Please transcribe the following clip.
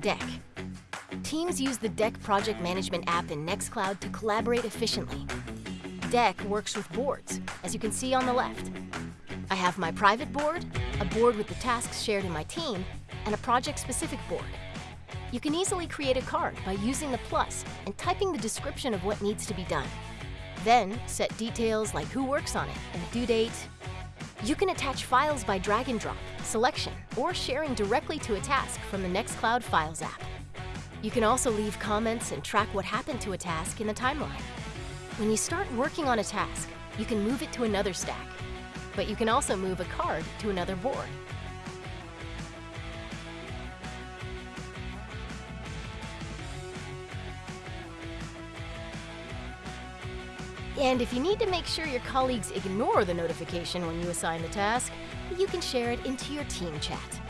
Deck. Teams use the Deck project management app in Nextcloud to collaborate efficiently. Deck works with boards, as you can see on the left. I have my private board, a board with the tasks shared in my team, and a project-specific board. You can easily create a card by using the plus and typing the description of what needs to be done. Then, set details like who works on it and due date. You can attach files by drag and drop, selection, or sharing directly to a task from the Nextcloud Files app. You can also leave comments and track what happened to a task in the timeline. When you start working on a task, you can move it to another stack, but you can also move a card to another board. And if you need to make sure your colleagues ignore the notification when you assign the task, you can share it into your team chat.